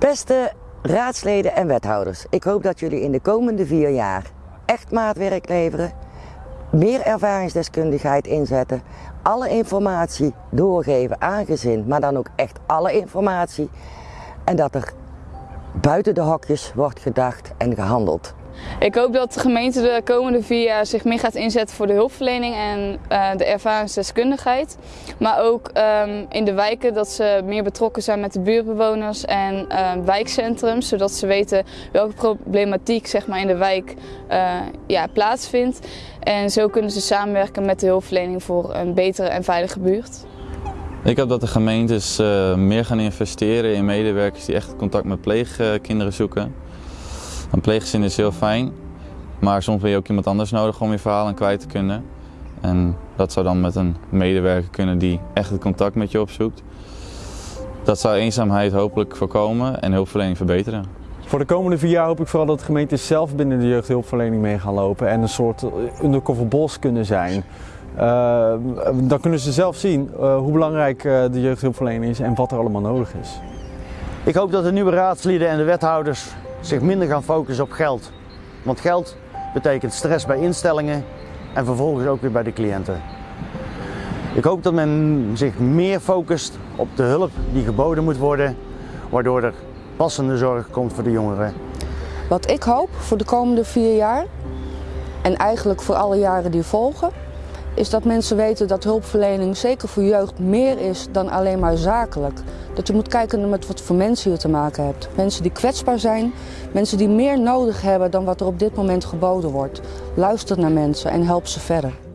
Beste raadsleden en wethouders, ik hoop dat jullie in de komende vier jaar echt maatwerk leveren, meer ervaringsdeskundigheid inzetten, alle informatie doorgeven aan gezin, maar dan ook echt alle informatie en dat er buiten de hokjes wordt gedacht en gehandeld. Ik hoop dat de gemeente de komende vier jaar zich meer gaat inzetten voor de hulpverlening en uh, de ervaringsdeskundigheid. Maar ook um, in de wijken dat ze meer betrokken zijn met de buurtbewoners en uh, wijkcentrums. Zodat ze weten welke problematiek zeg maar, in de wijk uh, ja, plaatsvindt. En zo kunnen ze samenwerken met de hulpverlening voor een betere en veilige buurt. Ik hoop dat de gemeentes meer gaan investeren in medewerkers die echt contact met pleegkinderen zoeken. Een pleeggezin is heel fijn, maar soms heb je ook iemand anders nodig om je verhaal aan kwijt te kunnen. En dat zou dan met een medewerker kunnen die echt het contact met je opzoekt. Dat zou eenzaamheid hopelijk voorkomen en hulpverlening verbeteren. Voor de komende vier jaar hoop ik vooral dat de gemeenten zelf binnen de jeugdhulpverlening mee gaan lopen en een soort undercover bos kunnen zijn. Uh, dan kunnen ze zelf zien uh, hoe belangrijk uh, de jeugdhulpverlening is en wat er allemaal nodig is. Ik hoop dat de nieuwe raadsleden en de wethouders zich minder gaan focussen op geld. Want geld betekent stress bij instellingen en vervolgens ook weer bij de cliënten. Ik hoop dat men zich meer focust op de hulp die geboden moet worden, waardoor er passende zorg komt voor de jongeren. Wat ik hoop voor de komende vier jaar, en eigenlijk voor alle jaren die volgen, is dat mensen weten dat hulpverlening zeker voor jeugd meer is dan alleen maar zakelijk. Dat je moet kijken met wat voor mensen je te maken hebt. Mensen die kwetsbaar zijn, mensen die meer nodig hebben dan wat er op dit moment geboden wordt. Luister naar mensen en help ze verder.